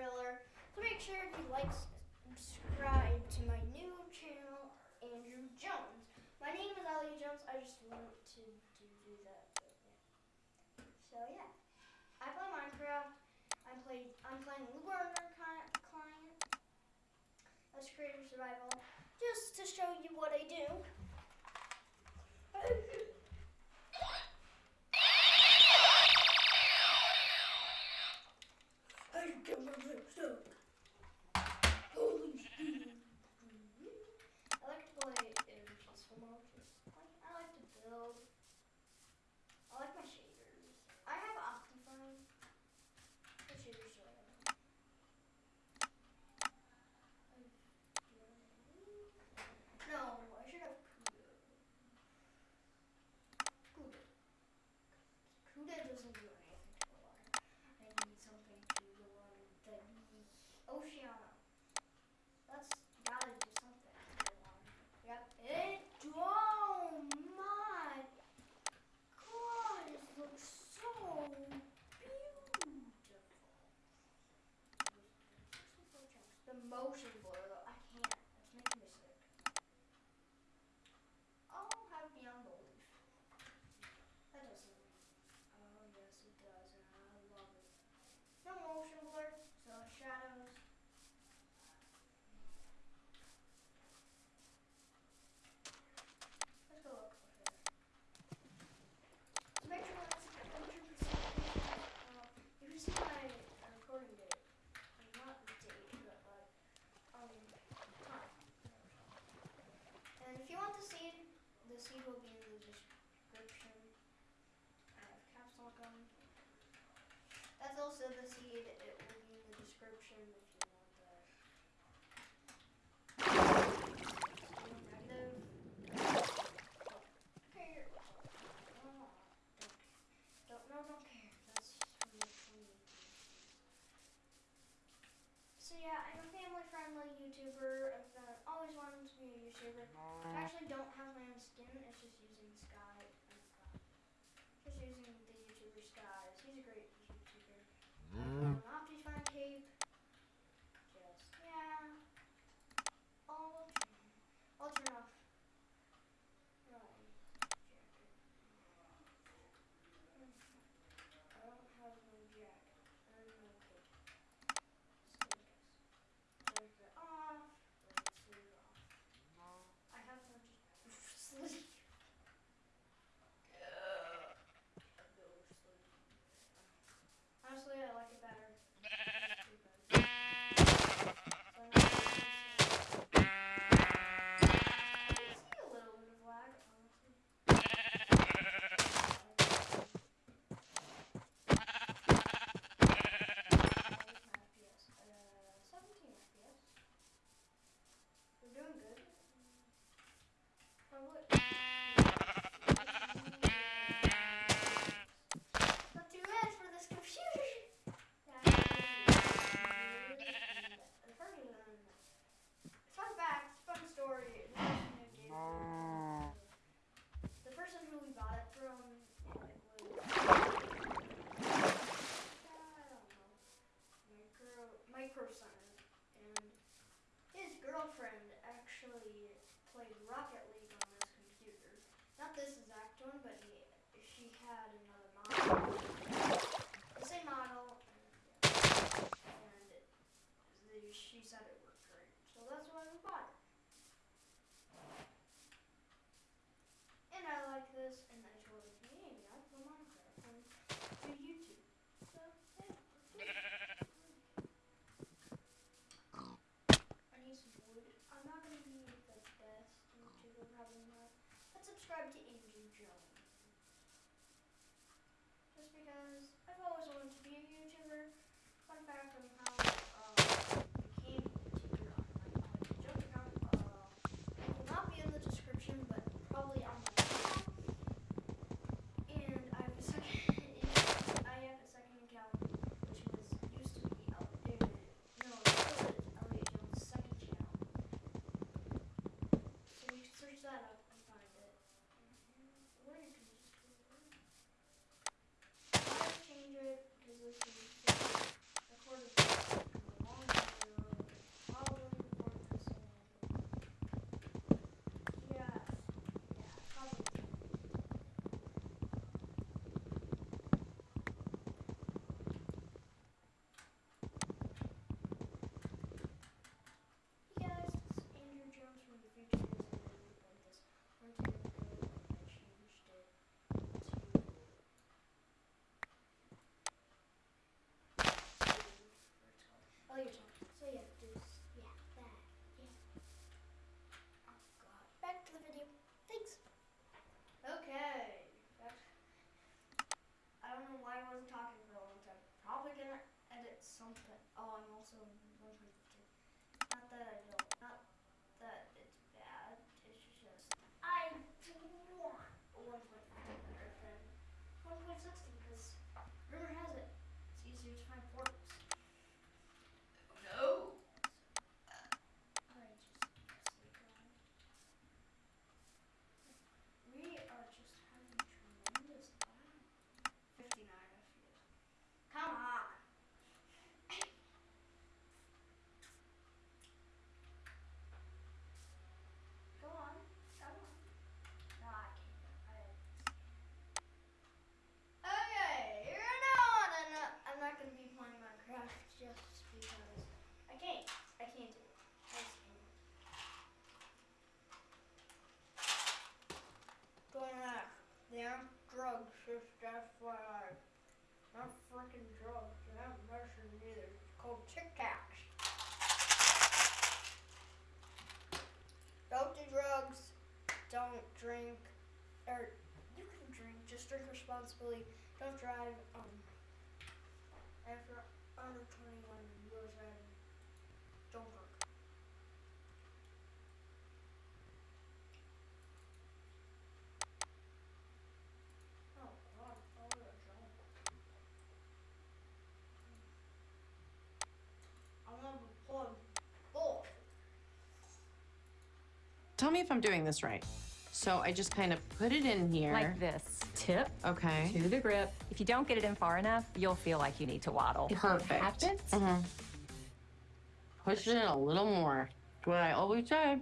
So make sure if you like, subscribe to my new channel, Andrew Jones. My name is Ellie Jones. I just wanted to do, do that. Yeah. So yeah, I play Minecraft. I play. I'm playing Lunar Client. That's creative survival. Just to show you what I do. the seed, it will be in the description if you want that. So yeah, I'm a family-friendly YouTuber. I've always wanted to be a YouTuber. I actually don't have my own skin, it's just Mm-hmm. Your. So yeah, do s- yeah, that. Yeah. Oh god. Back to the video. Thanks. Okay. I don't know why I wasn't talking for a long time. Probably gonna edit something. Oh, I'm also 1.52. Not that I don't. Not that it's bad. It's just I want 1.50 better than 1.60 because rumor has it it's easier to find portals. No. I just sleep on. We are just having tremendous fun. 59 FPS. Come on. Go on. Come on. No, I can't. I Okay, you're now on and uh, I'm not gonna be playing Minecraft just because I can't. I can't do it. I just can't. Don't ask. They aren't drugs, just FYI. Not freaking drugs. They're not medicine either. It's called Tic Tacs. Don't do drugs. Don't drink. Or you can drink. Just drink responsibly. Don't drive. Um. After under 21, you are driving. Don't drink. Oh both. Tell me if I'm doing this right. So I just kind of put it in here. Like this. Tip Okay. to the grip. If you don't get it in far enough, you'll feel like you need to waddle. Perfect. happens. Mhm. Push it in a little more. What I always say.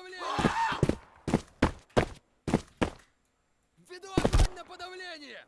подавление! Веду огонь на подавление!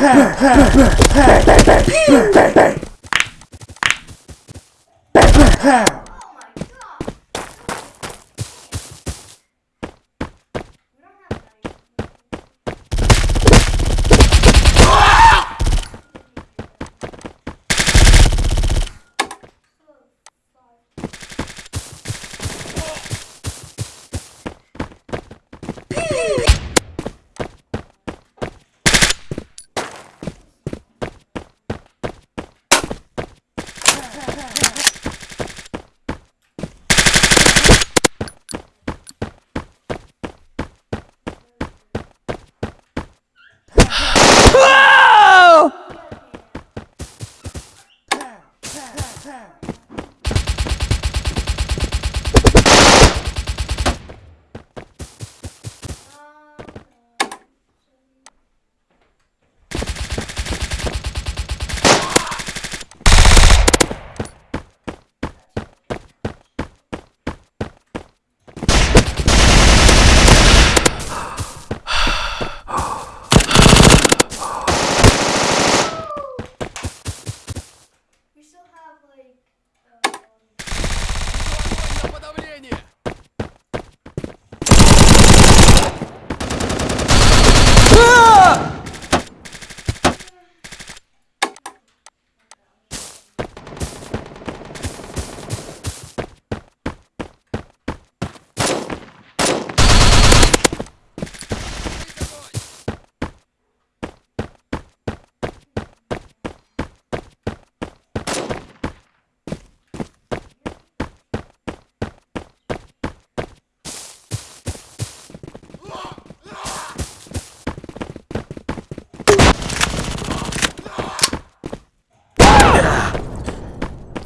bang, bang, bang, bang, bang, bang, bang, bang, bang, bang, bang, bang,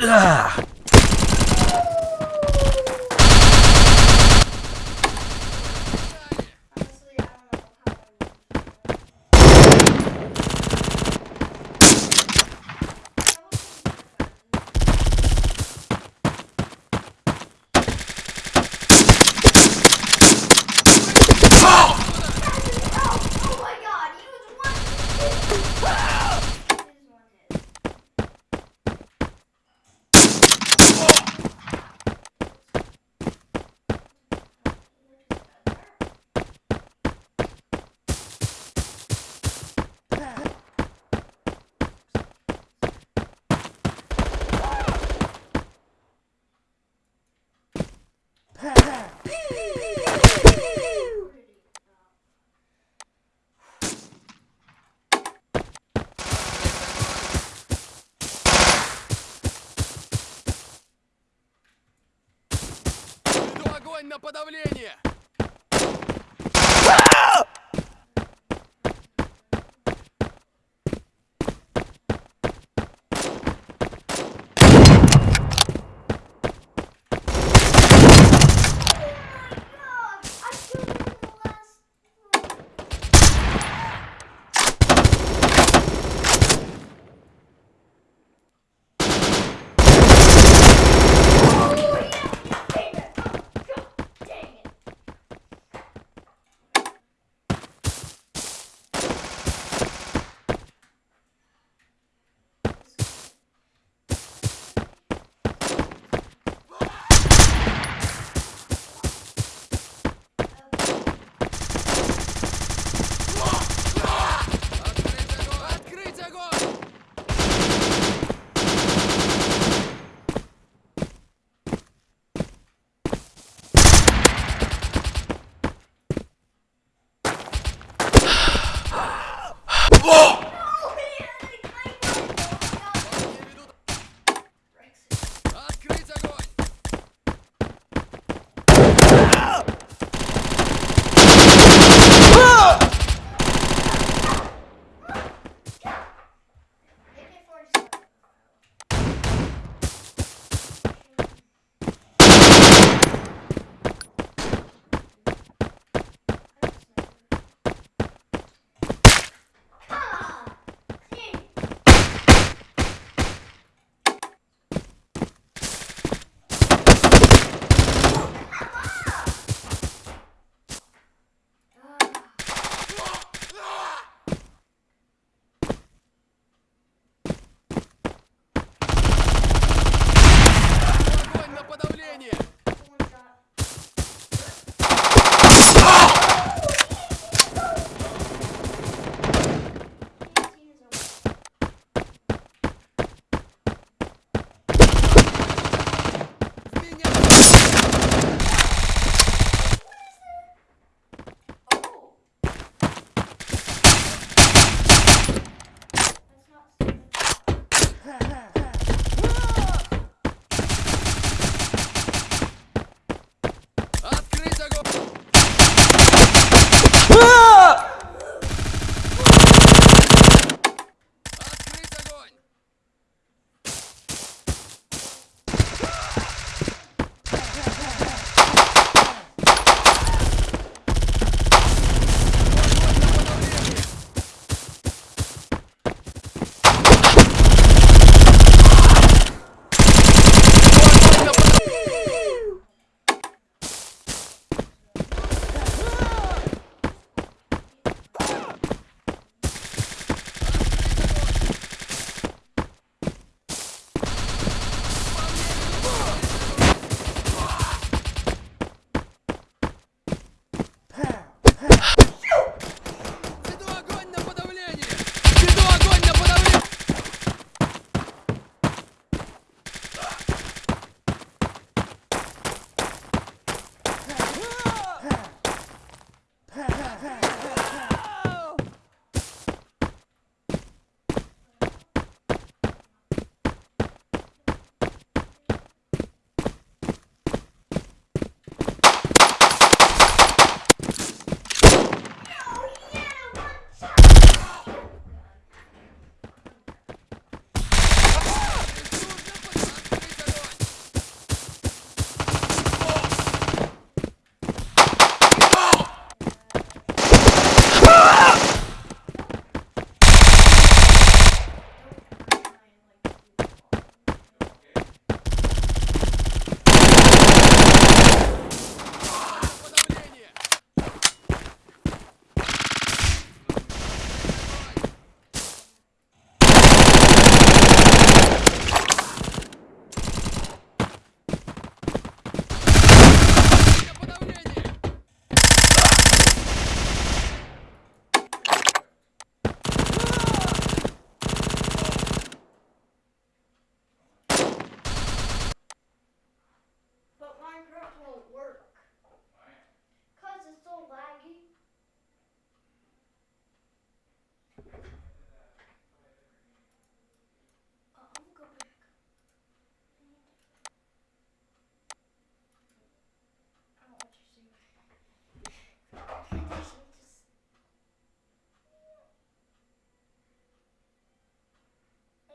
啊！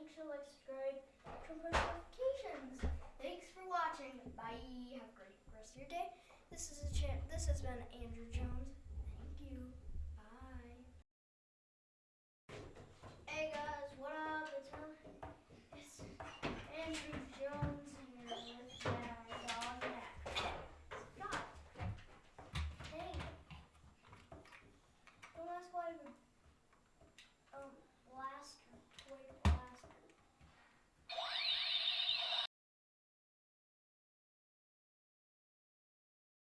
Make sure to like, subscribe, turn on notifications. Thanks for watching. Bye. Have a great rest of your day. This is a cha- This has been Andrew Jones. Thank you.